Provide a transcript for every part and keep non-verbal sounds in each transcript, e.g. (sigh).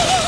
Oh! (laughs)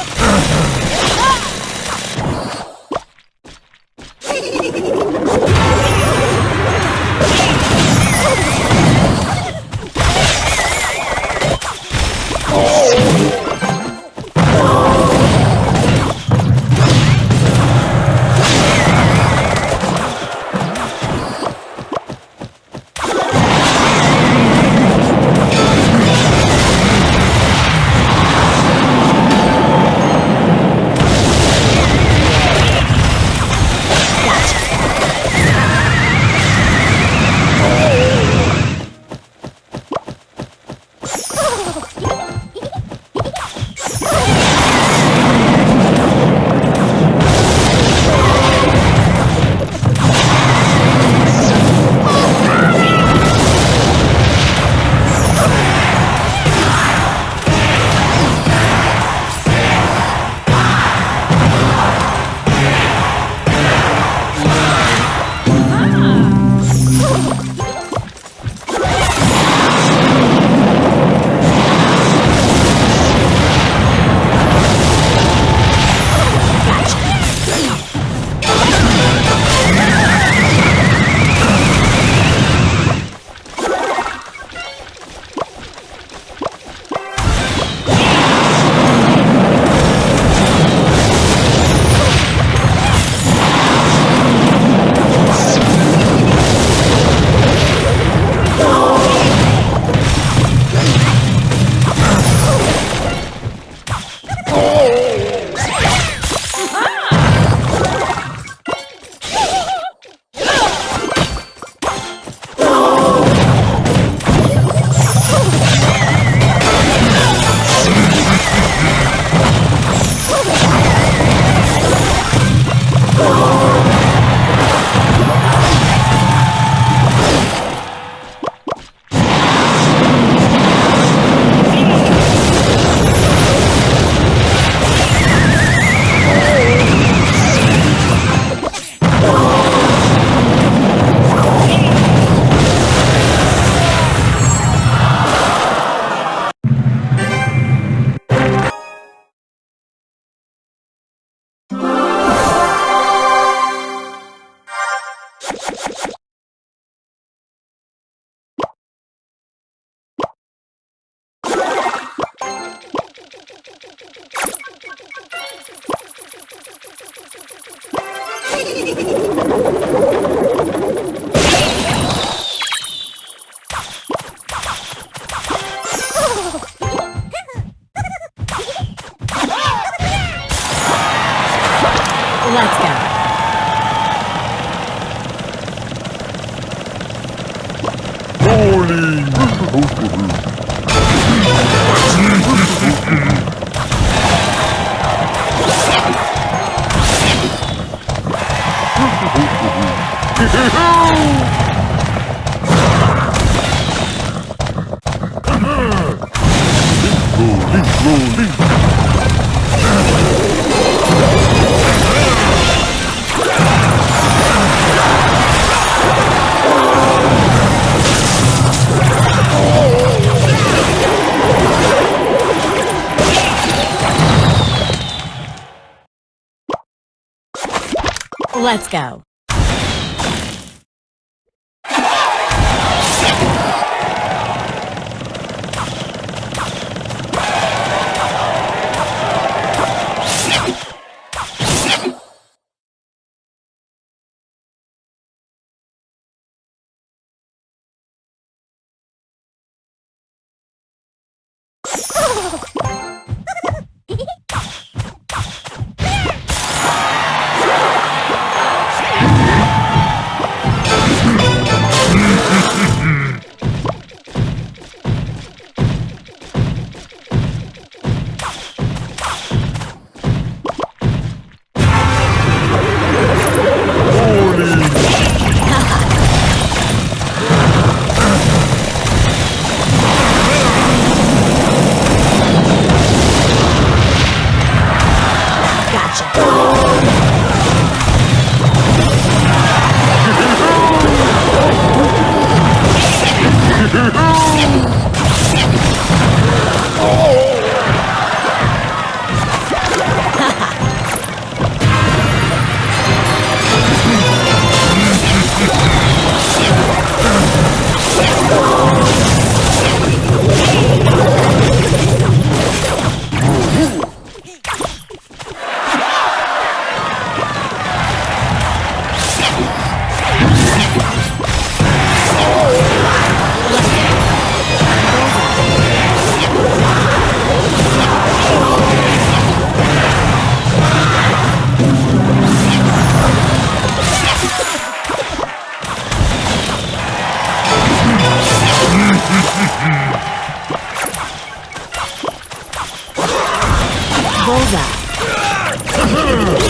Holy.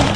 What?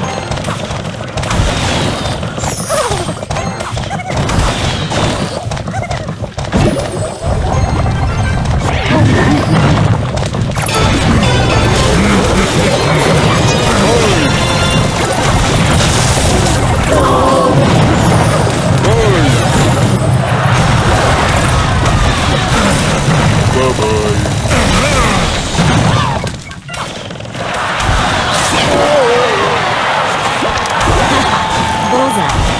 Plaza.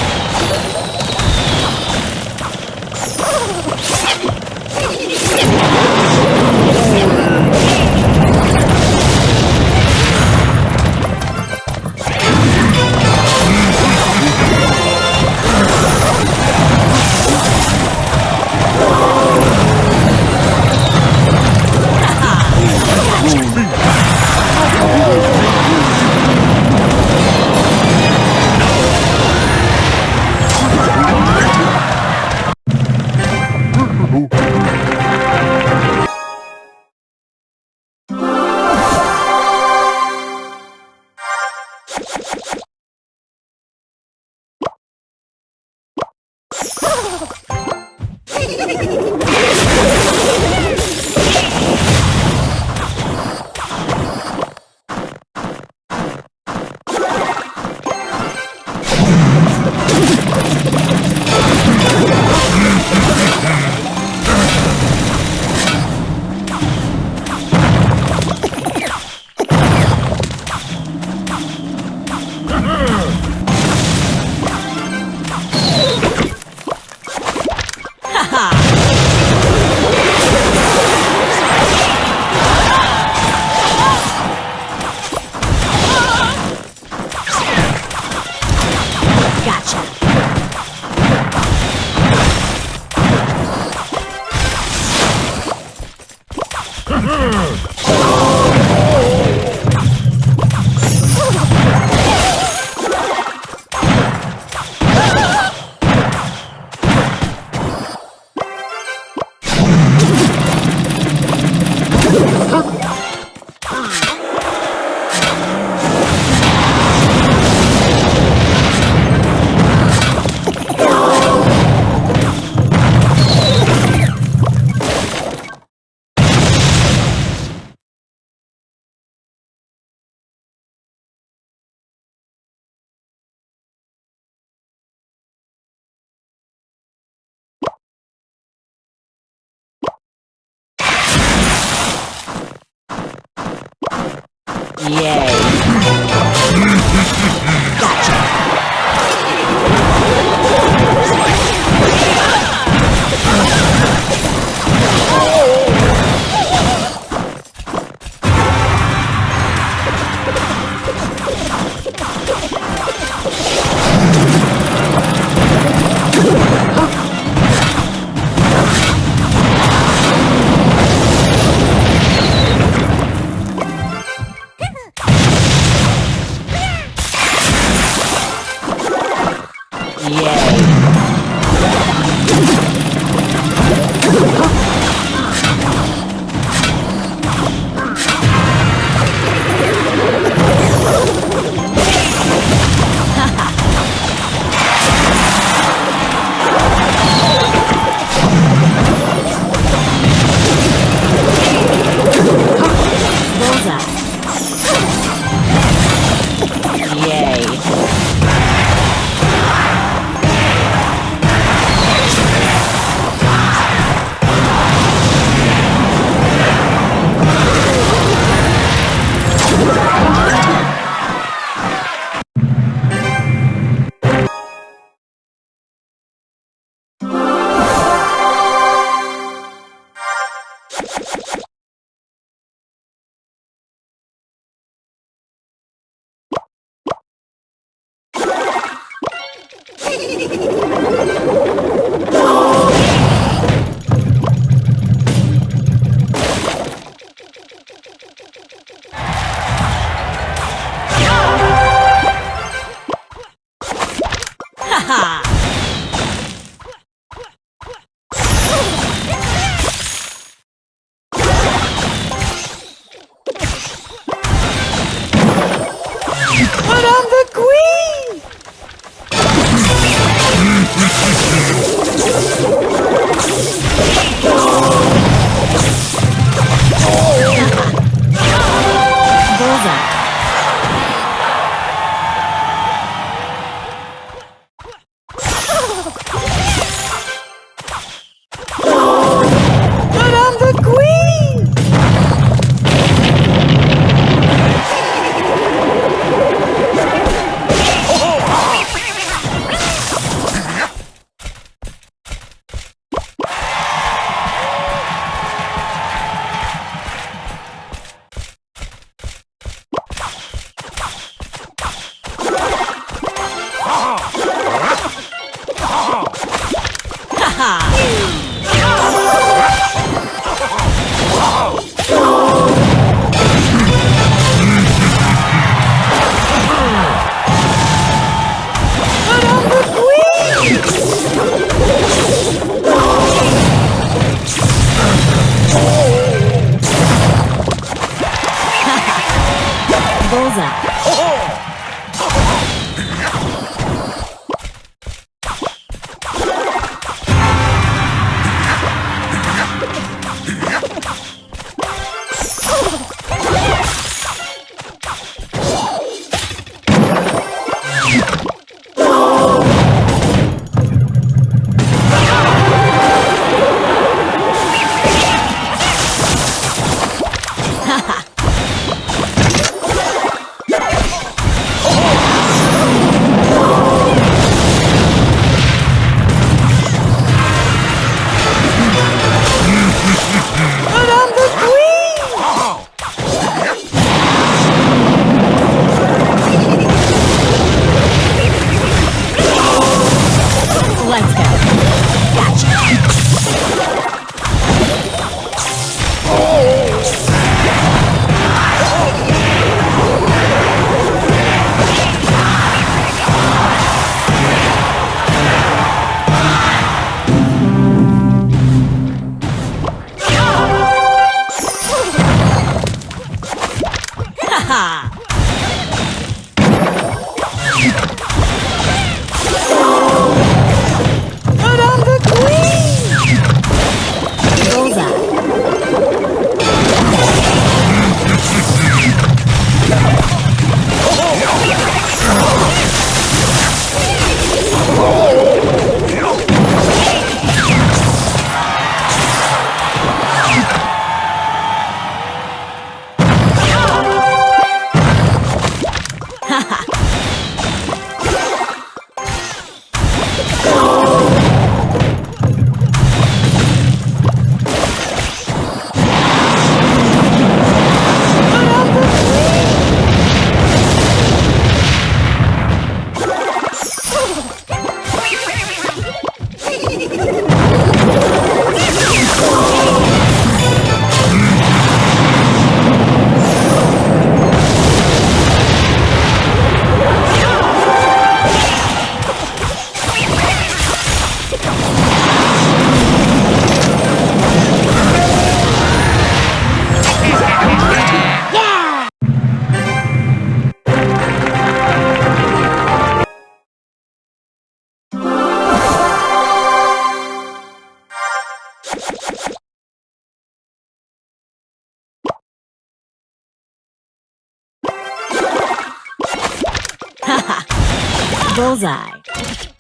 は (laughs) っ Run, Bullseye.